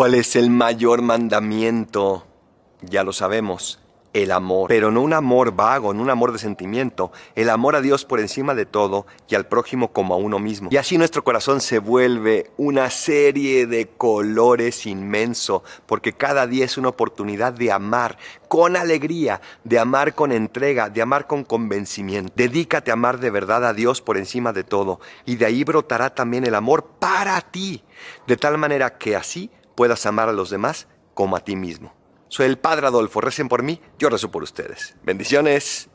¿Cuál es el mayor mandamiento? Ya lo sabemos el amor, pero no un amor vago, no un amor de sentimiento, el amor a Dios por encima de todo y al prójimo como a uno mismo. Y así nuestro corazón se vuelve una serie de colores inmenso, porque cada día es una oportunidad de amar con alegría, de amar con entrega, de amar con convencimiento. Dedícate a amar de verdad a Dios por encima de todo, y de ahí brotará también el amor para ti, de tal manera que así puedas amar a los demás como a ti mismo. Soy el Padre Adolfo, recen por mí, yo rezo por ustedes. Bendiciones.